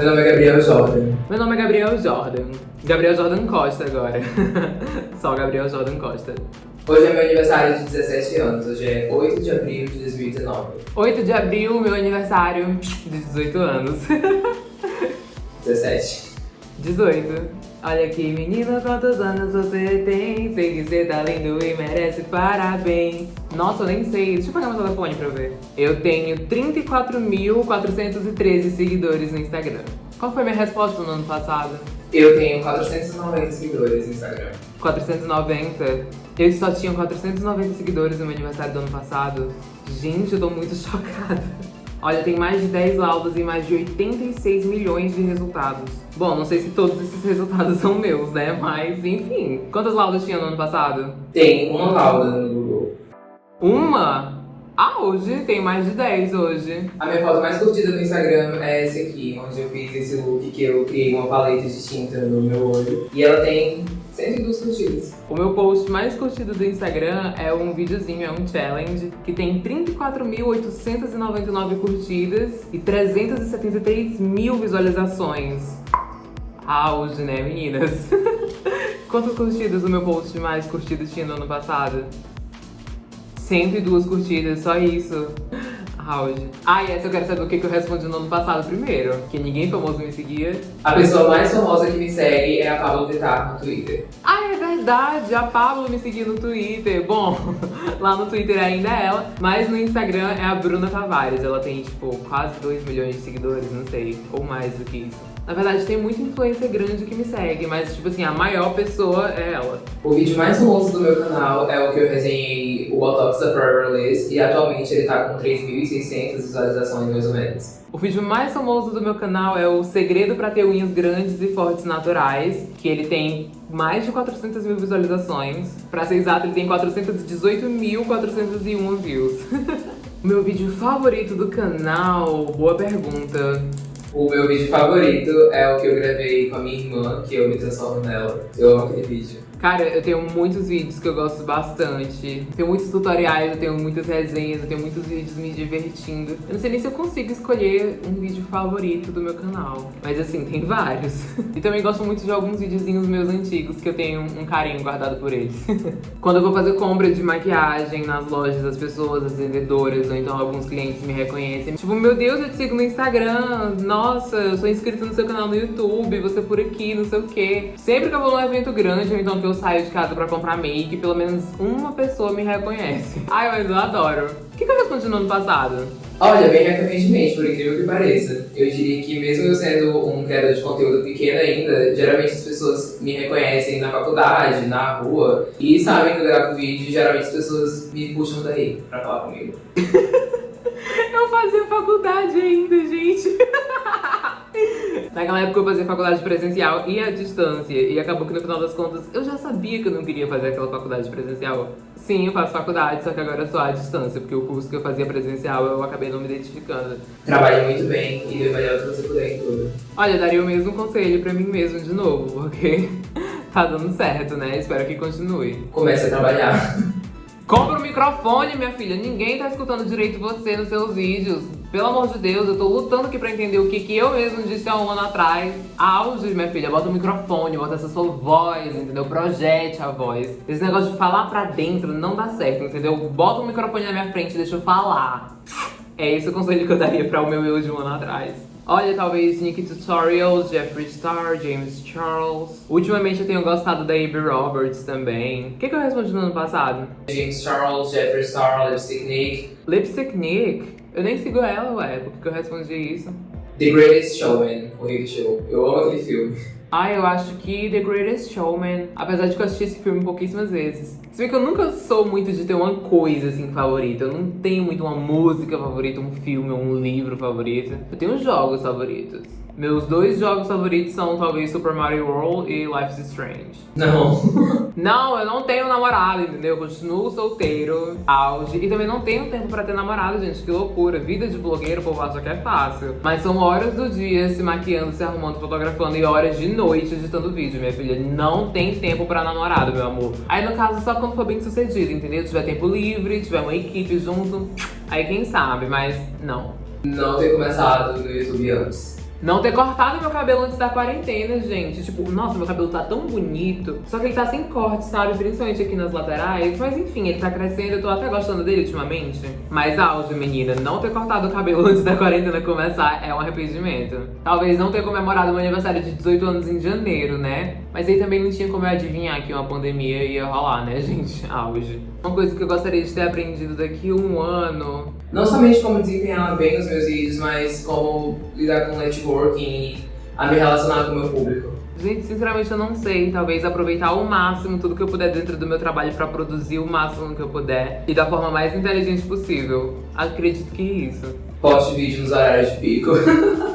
Meu nome é Gabriel Jordan. Meu nome é Gabriel Jordan. Gabriel Jordan Costa agora. Só Gabriel Jordan Costa. Hoje é meu aniversário de 17 anos, hoje é 8 de abril de 2019. 8 de abril, meu aniversário de 18 anos. 17. 18. Olha aqui, menina, quantos anos você tem? Sei que você tá lindo e merece parabéns. Nossa, eu nem sei. Deixa eu pegar meu telefone pra ver. Eu tenho 34.413 seguidores no Instagram. Qual foi minha resposta no ano passado? Eu tenho 490 seguidores no Instagram. 490? Eu só tinha 490 seguidores no meu aniversário do ano passado. Gente, eu tô muito chocada. Olha, tem mais de 10 laudas e mais de 86 milhões de resultados. Bom, não sei se todos esses resultados são meus, né? Mas, enfim. Quantas laudas tinha no ano passado? Tem uma lauda no Google. Uma? Ah, hoje tem mais de 10 hoje. A minha foto mais curtida no Instagram é essa aqui, onde eu fiz esse look que eu criei uma paleta de tinta no meu olho. E ela tem 102 curtidas. O meu post mais curtido do Instagram é um videozinho, é um challenge, que tem 34.899 curtidas e 373 mil visualizações. Auge, né, meninas? Quantas curtidas o meu post mais curtido tinha no ano passado? 102 curtidas, só isso. Auge. Ah, e essa eu quero saber o que, que eu respondi no ano passado primeiro. Que ninguém famoso me seguia. A pessoa mais famosa que me segue é a Pablo Vittar no Twitter. Ah, é verdade, a Pablo me seguiu no Twitter. Bom, lá no Twitter ainda é ela, mas no Instagram é a Bruna Tavares. Ela tem, tipo, quase 2 milhões de seguidores, não sei, ou mais do que isso. Na verdade, tem muita influência grande que me segue, mas, tipo assim, a maior pessoa é ela. O vídeo mais famoso do meu canal é o que eu resenhei o Botox da Forever Liz, e atualmente ele tá com 3.600 visualizações, mais ou menos. O vídeo mais famoso do meu canal é o Segredo para ter unhas grandes e fortes naturais, que ele tem mais de 400 mil visualizações. Pra ser exato, ele tem 418.401 views. meu vídeo favorito do canal? Boa pergunta. O meu vídeo favorito é o que eu gravei com a minha irmã, que eu me transformo nela. Eu amo aquele vídeo. Cara, eu tenho muitos vídeos que eu gosto bastante. Tenho muitos tutoriais, eu tenho muitas resenhas, eu tenho muitos vídeos me divertindo. Eu não sei nem se eu consigo escolher um vídeo favorito do meu canal. Mas assim, tem vários. E também gosto muito de alguns videozinhos meus antigos, que eu tenho um carinho guardado por eles. Quando eu vou fazer compra de maquiagem nas lojas, as pessoas, as vendedoras, ou então alguns clientes me reconhecem. Tipo, meu Deus, eu te sigo no Instagram. Nossa, eu sou inscrito no seu canal no YouTube, você por aqui, não sei o quê. Sempre que eu vou num evento grande, ou então que eu eu saio de casa pra comprar make, pelo menos uma pessoa me reconhece. Ai, mas eu adoro. O que, que eu respondi no ano passado? Olha, bem recorrentemente, por incrível que pareça. Eu diria que mesmo eu sendo um criador de conteúdo pequeno ainda, geralmente as pessoas me reconhecem na faculdade, na rua, e sabem que eu gravo vídeo geralmente as pessoas me puxam daí pra falar comigo. eu fazia faculdade ainda, gente. Naquela época eu fazia faculdade presencial e à distância. E acabou que no final das contas eu já sabia que eu não queria fazer aquela faculdade presencial. Sim, eu faço faculdade, só que agora só à distância, porque o curso que eu fazia presencial eu acabei não me identificando. Trabalhe muito bem e dê o melhor que você puder em tudo. Olha, eu daria o mesmo conselho pra mim mesmo de novo, porque tá dando certo, né? Espero que continue. Comece a trabalhar. Compra um microfone, minha filha. Ninguém tá escutando direito você nos seus vídeos. Pelo amor de Deus, eu tô lutando aqui pra entender o que, que eu mesmo disse há um ano atrás. Auge, minha filha, bota o microfone, bota essa sua voz, entendeu? Projete a voz. Esse negócio de falar pra dentro não dá certo, entendeu? Bota o microfone na minha frente e deixa eu falar. É esse o conselho que eu daria pra o meu eu de um ano atrás. Olha, talvez Nick Tutorials, Jeffree Star, James Charles. Ultimamente eu tenho gostado da Abby Roberts também. O que, que eu respondi no ano passado? James Charles, Jeffree Star, Lipstick Nick. Lipstick Nick? Eu nem sigo ela, ué. Por que, que eu respondi isso? The Greatest Showman, o Rick Show. Eu amo aquele filme. Ah, eu acho que The Greatest Showman, apesar de que eu assisti esse filme pouquíssimas vezes. Se bem que eu nunca sou muito de ter uma coisa assim favorita. Eu não tenho muito uma música favorita, um filme ou um livro favorito. Eu tenho jogos favoritos. Meus dois jogos favoritos são talvez Super Mario World e Life is Strange. Não. Não, eu não tenho namorado, entendeu? Eu continuo solteiro, auge. E também não tenho tempo pra ter namorado, gente. Que loucura. Vida de blogueiro, o povo acha que é fácil. Mas são horas do dia se maquiando, se arrumando, fotografando e horas de noite editando vídeo, minha filha. Não tem tempo pra namorado, meu amor. Aí no caso, só quando for bem sucedido, entendeu? Tiver tempo livre, tiver uma equipe junto. Aí quem sabe, mas não. Não ter começado no YouTube antes. Não ter cortado meu cabelo antes da quarentena, gente. Tipo, nossa, meu cabelo tá tão bonito. Só que ele tá sem corte, sabe? Principalmente aqui nas laterais. Mas enfim, ele tá crescendo. Eu tô até gostando dele ultimamente. Mas auge, menina. Não ter cortado o cabelo antes da quarentena começar é um arrependimento. Talvez não ter comemorado meu aniversário de 18 anos em janeiro, né? Mas aí também não tinha como eu adivinhar que uma pandemia ia rolar, né, gente? Auge. Uma coisa que eu gostaria de ter aprendido daqui a um ano não somente como desempenhar bem os meus vídeos, mas como lidar com networking e a me relacionar com o meu público. Gente, sinceramente eu não sei. Talvez aproveitar ao máximo tudo que eu puder dentro do meu trabalho pra produzir o máximo que eu puder. E da forma mais inteligente possível. Acredito que é isso. Poste vídeo nos horários de pico.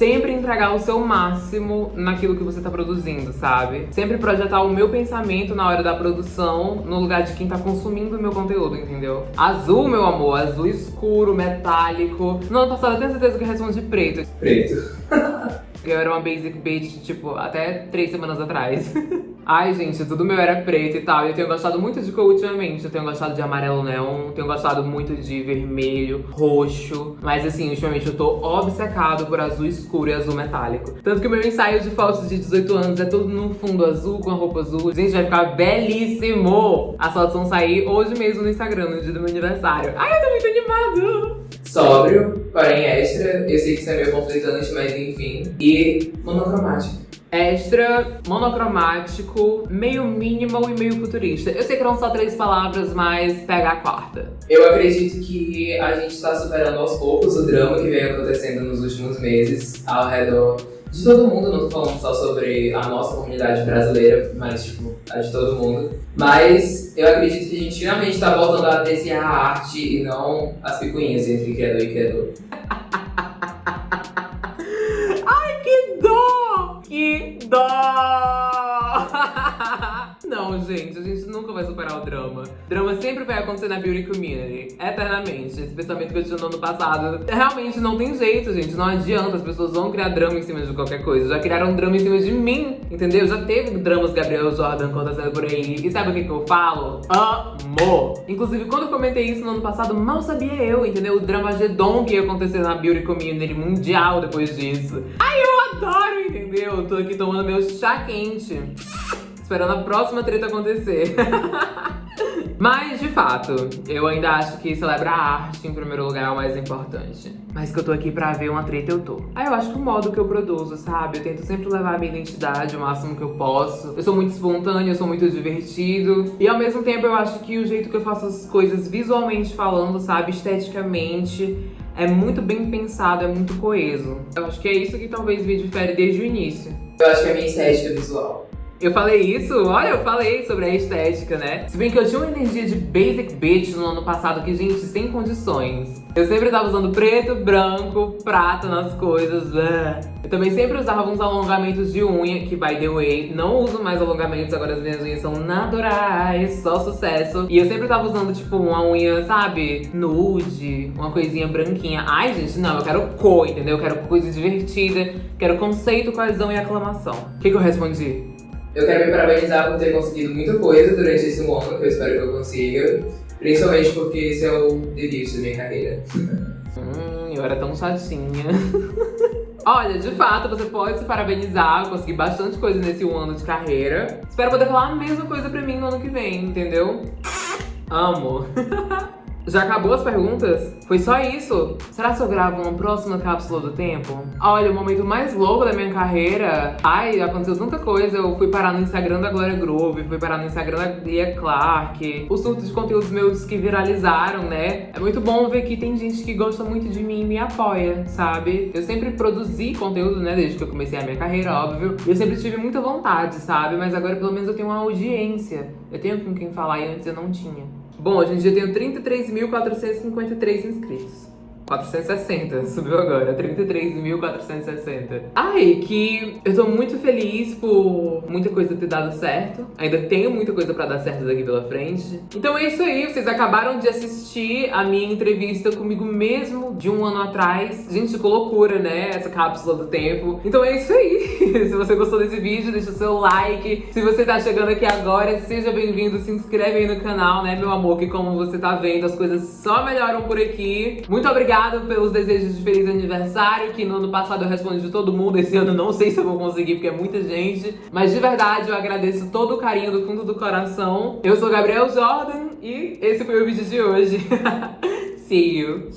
sempre entregar o seu máximo naquilo que você tá produzindo, sabe? Sempre projetar o meu pensamento na hora da produção no lugar de quem tá consumindo o meu conteúdo, entendeu? Azul, meu amor, azul escuro, metálico. No ano passado eu tenho certeza que eu respondi preto. Preto. Eu era uma basic bitch, tipo, até três semanas atrás. Ai, gente, tudo meu era preto e tal. E eu tenho gostado muito de cor ultimamente. Eu tenho gostado de amarelo neon, tenho gostado muito de vermelho, roxo. Mas assim, ultimamente eu tô obcecado por azul escuro e azul metálico. Tanto que o meu ensaio de fotos de 18 anos é todo num fundo azul, com a roupa azul. Gente, vai ficar belíssimo! As fotos vão sair hoje mesmo no Instagram, no dia do meu aniversário. Ai, eu tô muito animado! Sóbrio, porém extra. Eu sei que isso é meio conflitante, mas enfim. E monocromático extra, monocromático, meio minimal e meio futurista. Eu sei que eram só três palavras, mas pega a quarta. Eu acredito que a gente está superando aos poucos o drama que vem acontecendo nos últimos meses ao redor de todo mundo, não tô falando só sobre a nossa comunidade brasileira, mas tipo, a de todo mundo. Mas eu acredito que a gente finalmente tá voltando a apreciar a arte e não as picuinhas entre criador e criador. Ai, que dó! Que dó! Não, gente, a gente nunca vai superar o drama. Drama sempre vai acontecer na beauty community, eternamente. Esse pensamento que eu tinha no ano passado, realmente não tem jeito, gente. Não adianta, as pessoas vão criar drama em cima de qualquer coisa. Já criaram drama em cima de mim, entendeu? Já teve dramas Gabriel Jordan acontecendo por aí. E sabe o que, que eu falo? Amor! Inclusive, quando eu comentei isso no ano passado, mal sabia eu, entendeu? O drama Gedong ia acontecer na beauty community mundial depois disso. Ai, eu adoro, entendeu? Eu tô aqui tomando meu chá quente esperando a próxima treta acontecer. Mas, de fato, eu ainda acho que celebrar a arte em primeiro lugar é o mais importante. Mas que eu tô aqui pra ver uma treta, eu tô. Aí eu acho que o modo que eu produzo, sabe? Eu tento sempre levar a minha identidade o máximo que eu posso. Eu sou muito espontânea, eu sou muito divertido. E ao mesmo tempo eu acho que o jeito que eu faço as coisas visualmente falando, sabe? Esteticamente, é muito bem pensado, é muito coeso. Eu acho que é isso que talvez me difere desde o início. Eu acho que é a minha estética visual. Eu falei isso? Olha, eu falei sobre a estética, né? Se bem que eu tinha uma energia de basic bitch no ano passado que, gente, sem condições. Eu sempre tava usando preto, branco, prata nas coisas. Né? Eu também sempre usava uns alongamentos de unha, que, by the way, não uso mais alongamentos, agora as minhas unhas são naturais, só sucesso. E eu sempre tava usando, tipo, uma unha, sabe, nude, uma coisinha branquinha. Ai, gente, não, eu quero cor, entendeu? Eu quero coisa divertida, quero conceito, coesão e aclamação. O que, que eu respondi? Eu quero me parabenizar por ter conseguido muita coisa durante esse ano, que eu espero que eu consiga. Principalmente porque esse é o debut da minha carreira. hum, eu era tão chatinha. Olha, de fato, você pode se parabenizar, eu consegui bastante coisa nesse um ano de carreira. Espero poder falar a mesma coisa pra mim no ano que vem, entendeu? Amo. Já acabou as perguntas? Foi só isso? Será que eu gravo uma próxima cápsula do tempo? Olha, o momento mais louco da minha carreira... Ai, aconteceu tanta coisa. Eu fui parar no Instagram da Glória Groove, fui parar no Instagram da Lia Clark. Os surtos de conteúdos meus que viralizaram, né? É muito bom ver que tem gente que gosta muito de mim e me apoia, sabe? Eu sempre produzi conteúdo, né? Desde que eu comecei a minha carreira, óbvio. Eu sempre tive muita vontade, sabe? Mas agora pelo menos eu tenho uma audiência. Eu tenho com quem falar e antes eu não tinha. Bom, hoje em dia eu tenho 33.453 inscritos. 460, subiu agora, 33.460. Ai, que eu tô muito feliz por muita coisa ter dado certo. Ainda tenho muita coisa pra dar certo daqui pela frente. Então é isso aí, vocês acabaram de assistir a minha entrevista comigo mesmo de um ano atrás. Gente, que loucura, né? Essa cápsula do tempo. Então é isso aí. Se você gostou desse vídeo, deixa o seu like. Se você tá chegando aqui agora, seja bem-vindo, se inscreve aí no canal, né, meu amor? Que como você tá vendo, as coisas só melhoram por aqui. Muito pelos desejos de feliz aniversário, que no ano passado eu respondi de todo mundo. Esse ano não sei se eu vou conseguir, porque é muita gente. Mas de verdade, eu agradeço todo o carinho do fundo do coração. Eu sou Gabriel Jordan e esse foi o vídeo de hoje. See you!